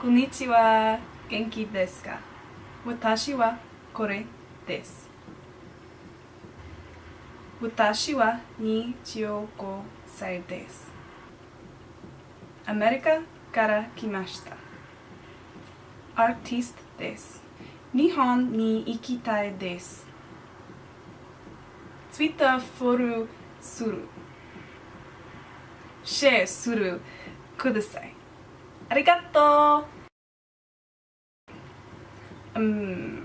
こんにちは。元気ですか？私はこれです。私は25歳です。アメリカから来ました。アーティストです。日本に行きたいです。ツイッターフォローする。シェアするください。ありがとう。うん。